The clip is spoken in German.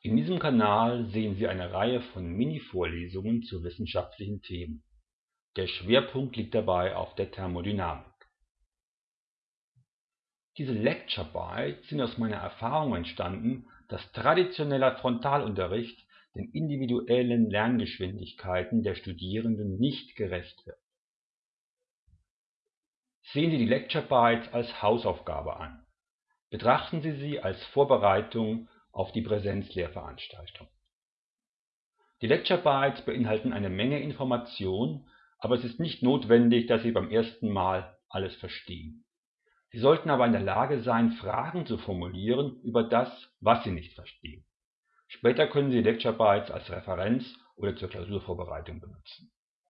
In diesem Kanal sehen Sie eine Reihe von Mini-Vorlesungen zu wissenschaftlichen Themen. Der Schwerpunkt liegt dabei auf der Thermodynamik. Diese Lecture Bites sind aus meiner Erfahrung entstanden, dass traditioneller Frontalunterricht den individuellen Lerngeschwindigkeiten der Studierenden nicht gerecht wird. Sehen Sie die Lecture Bites als Hausaufgabe an. Betrachten Sie sie als Vorbereitung auf die Präsenzlehrveranstaltung. Die Lecture Bites beinhalten eine Menge Information, aber es ist nicht notwendig, dass Sie beim ersten Mal alles verstehen. Sie sollten aber in der Lage sein, Fragen zu formulieren über das, was Sie nicht verstehen. Später können Sie Lecture Bites als Referenz oder zur Klausurvorbereitung benutzen